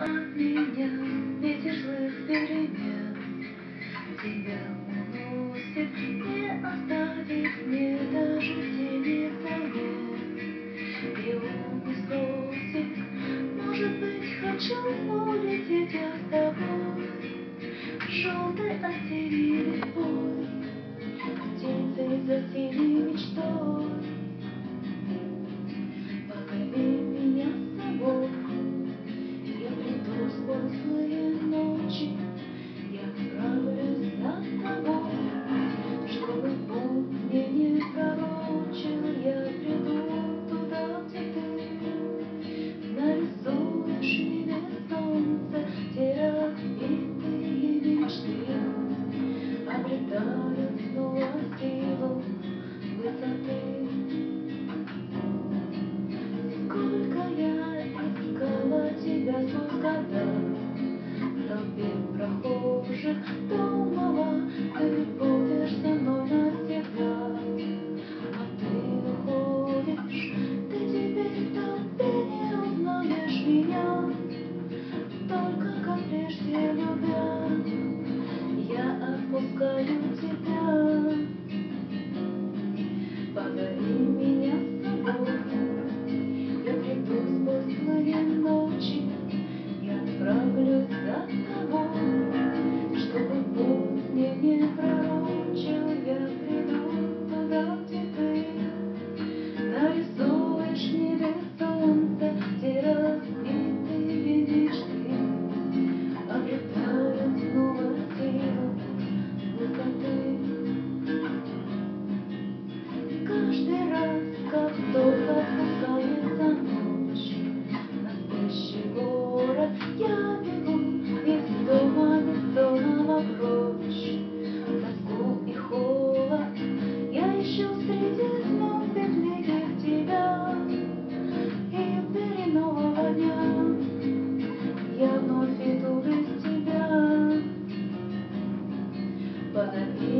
От меня, ветер злых перемен, Тебя уносит, не оставит мне даже тени вдали. И он не спросит, может быть, хочу улететь я с тобой, Желтой осенью бой, Птицей за синей мечтой. Gönül other.